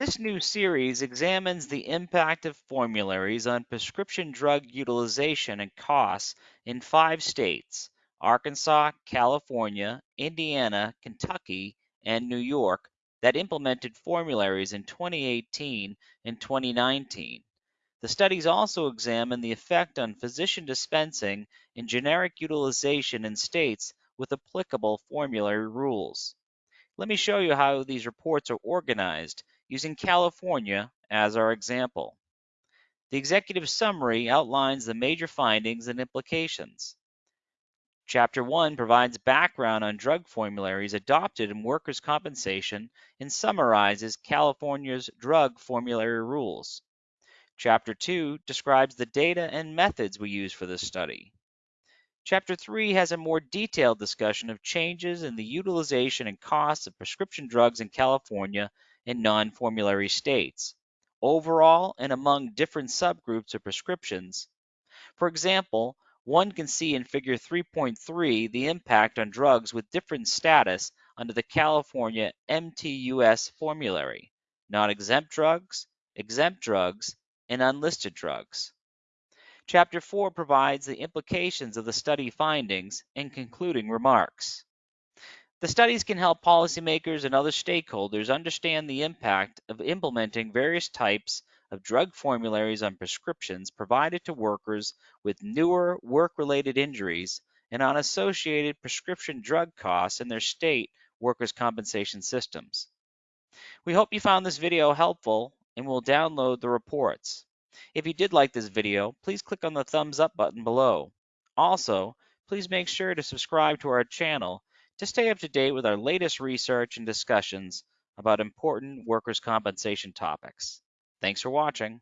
This new series examines the impact of formularies on prescription drug utilization and costs in five states Arkansas, California, Indiana, Kentucky, and New York that implemented formularies in 2018 and 2019. The studies also examine the effect on physician dispensing and generic utilization in states with applicable formulary rules. Let me show you how these reports are organized using California as our example. The executive summary outlines the major findings and implications. Chapter 1 provides background on drug formularies adopted in workers' compensation and summarizes California's drug formulary rules. Chapter 2 describes the data and methods we use for this study. Chapter 3 has a more detailed discussion of changes in the utilization and costs of prescription drugs in California and non-formulary states, overall and among different subgroups of prescriptions. For example, one can see in Figure 3.3 the impact on drugs with different status under the California MTUS formulary, non-exempt drugs, exempt drugs, and unlisted drugs. Chapter 4 provides the implications of the study findings and concluding remarks. The studies can help policymakers and other stakeholders understand the impact of implementing various types of drug formularies on prescriptions provided to workers with newer work-related injuries and on associated prescription drug costs in their state workers' compensation systems. We hope you found this video helpful and will download the reports. If you did like this video, please click on the thumbs up button below. Also, please make sure to subscribe to our channel to stay up to date with our latest research and discussions about important workers' compensation topics. Thanks for watching.